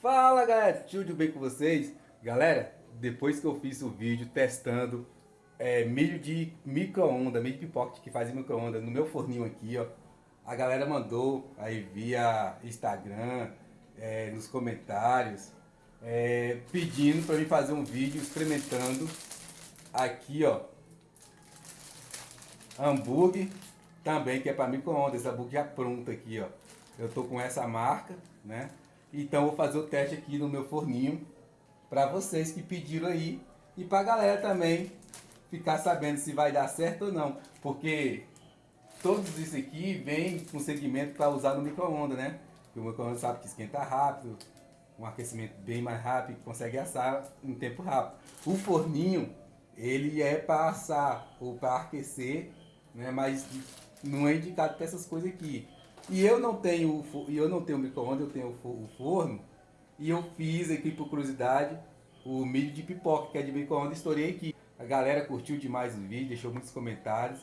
Fala galera, tudo bem com vocês? Galera, depois que eu fiz o vídeo testando é, milho de micro-ondas, milho de pipoca que faz micro-ondas no meu forninho aqui, ó. A galera mandou aí via Instagram, é, nos comentários, é, pedindo para mim fazer um vídeo experimentando aqui, ó, hambúrguer também, que é para micro-ondas, hambúrguer já pronto aqui, ó. Eu tô com essa marca, né? Então vou fazer o teste aqui no meu forninho para vocês que pediram aí e para a galera também ficar sabendo se vai dar certo ou não, porque todos isso aqui vem com segmento para usar no micro-ondas, né? Porque o micro-ondas sabe que esquenta rápido, um aquecimento bem mais rápido, consegue assar em tempo rápido. O forninho, ele é para assar ou para aquecer, né? Mas não é indicado para essas coisas aqui. E eu não tenho, eu não tenho micro-ondas, eu tenho o forno. E eu fiz aqui por curiosidade o milho de pipoca, que é de micro-ondas, estourei aqui. A galera curtiu demais o vídeo, deixou muitos comentários.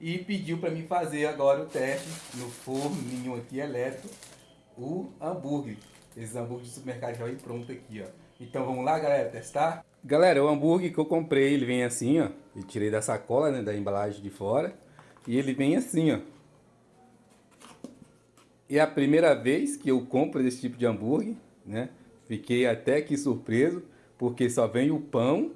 E pediu para mim fazer agora o teste no forninho aqui elétrico, o hambúrguer. Esse hambúrguer de supermercado já vem pronto aqui, ó. Então vamos lá, galera, testar? Galera, o hambúrguer que eu comprei, ele vem assim, ó. Eu tirei da sacola, né, da embalagem de fora. E ele vem assim, ó. É a primeira vez que eu compro esse tipo de hambúrguer, né? Fiquei até que surpreso, porque só vem o pão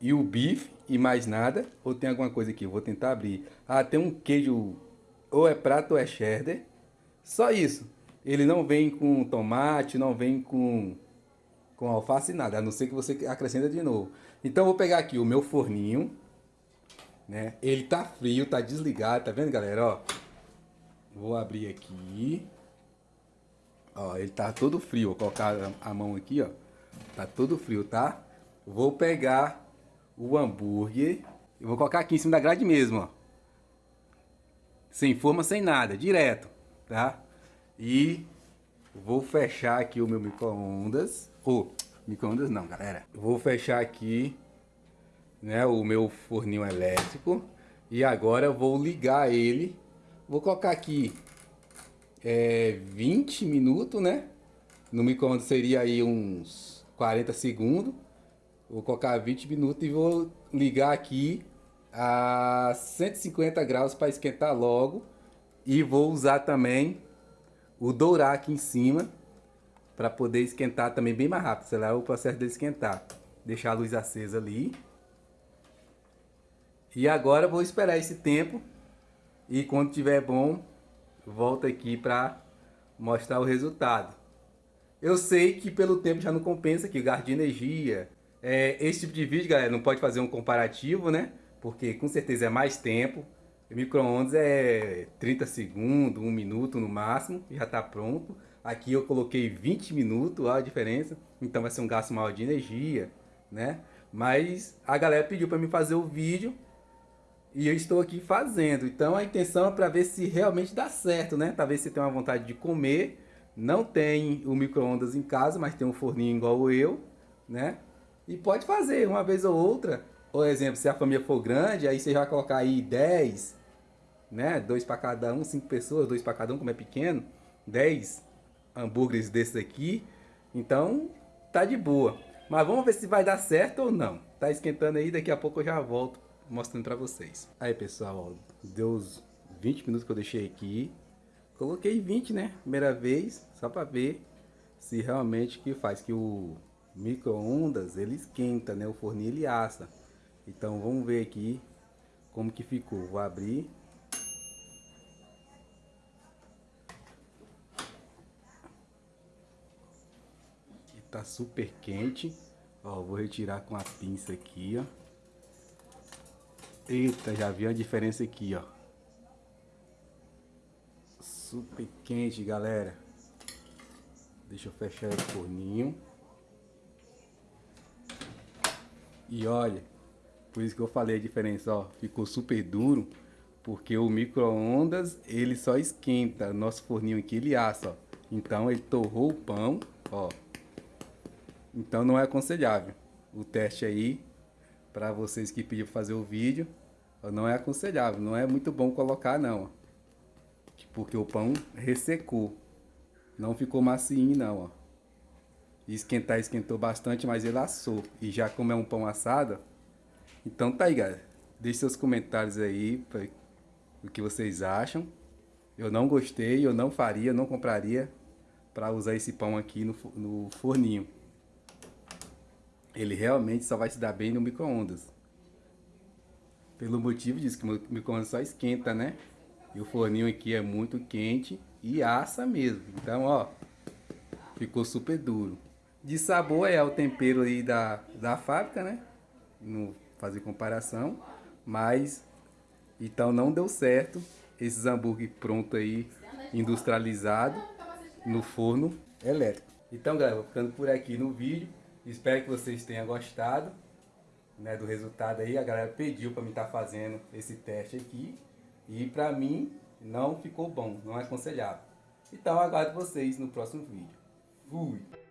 e o bife e mais nada. Ou tem alguma coisa aqui, eu vou tentar abrir. Ah, tem um queijo, ou é prato ou é cheddar. Só isso. Ele não vem com tomate, não vem com, com alface nada, a não ser que você acrescenta de novo. Então eu vou pegar aqui o meu forninho, né? Ele tá frio, tá desligado, tá vendo galera, ó? Vou abrir aqui. Ó, ele tá todo frio. Vou colocar a mão aqui, ó. Tá todo frio, tá? Vou pegar o hambúrguer. e vou colocar aqui em cima da grade mesmo, ó. Sem forma, sem nada. Direto, tá? E vou fechar aqui o meu micro-ondas. Oh, micro-ondas não, galera. Vou fechar aqui, né, o meu forninho elétrico. E agora vou ligar ele Vou colocar aqui é, 20 minutos, né? No micro-ondas seria aí uns 40 segundos. Vou colocar 20 minutos e vou ligar aqui a 150 graus para esquentar logo. E vou usar também o dourar aqui em cima para poder esquentar também bem mais rápido. Será o processo de esquentar. Deixar a luz acesa ali. E agora vou esperar esse tempo e quando tiver bom, volta aqui para mostrar o resultado. Eu sei que pelo tempo já não compensa que gasto de energia. É, esse tipo de vídeo, galera, não pode fazer um comparativo, né? Porque com certeza é mais tempo. Micro-ondas é 30 segundos, 1 minuto no máximo, já está pronto. Aqui eu coloquei 20 minutos, olha a diferença. Então vai ser um gasto maior de energia, né? Mas a galera pediu para mim fazer o vídeo e eu estou aqui fazendo. Então a intenção é para ver se realmente dá certo, né? Talvez você tenha uma vontade de comer, não tem o micro-ondas em casa, mas tem um forninho igual eu, né? E pode fazer uma vez ou outra. Por exemplo, se a família for grande, aí você vai colocar aí 10, né? Dois para cada um, cinco pessoas, dois para cada um, como é pequeno. 10 hambúrgueres desses aqui. Então, tá de boa. Mas vamos ver se vai dar certo ou não. Tá esquentando aí, daqui a pouco eu já volto mostrando pra vocês. Aí pessoal, deu os 20 minutos que eu deixei aqui. Coloquei 20, né? Primeira vez, só pra ver se realmente que faz. Que o micro-ondas, ele esquenta, né? O forninho ele assa. Então vamos ver aqui como que ficou. Vou abrir. E tá super quente. Ó, vou retirar com a pinça aqui, ó. Eita, já vi a diferença aqui, ó. Super quente, galera. Deixa eu fechar o forninho. E olha, por isso que eu falei a diferença, ó. Ficou super duro, porque o micro-ondas, ele só esquenta. Nosso forninho aqui, ele assa, ó. Então, ele torrou o pão, ó. Então, não é aconselhável. O teste aí para vocês que pediram fazer o vídeo, não é aconselhável, não é muito bom colocar não, porque o pão ressecou, não ficou macio não, ó. Esquentar, esquentou bastante, mas ele assou. E já como é um pão assado, então tá aí, galera. Deixe seus comentários aí, pra, o que vocês acham. Eu não gostei, eu não faria, não compraria para usar esse pão aqui no, no forninho. Ele realmente só vai se dar bem no micro-ondas. Pelo motivo disso, que o micro-ondas só esquenta, né? E o forninho aqui é muito quente e assa mesmo. Então, ó, ficou super duro. De sabor é o tempero aí da, da fábrica, né? Não fazer comparação. Mas, então não deu certo esses hambúrguer pronto aí, industrializado, no forno elétrico. Então, galera, vou ficando por aqui no vídeo. Espero que vocês tenham gostado né, do resultado aí. A galera pediu para mim estar tá fazendo esse teste aqui. E para mim não ficou bom, não é aconselhável. Então aguardo vocês no próximo vídeo. Fui!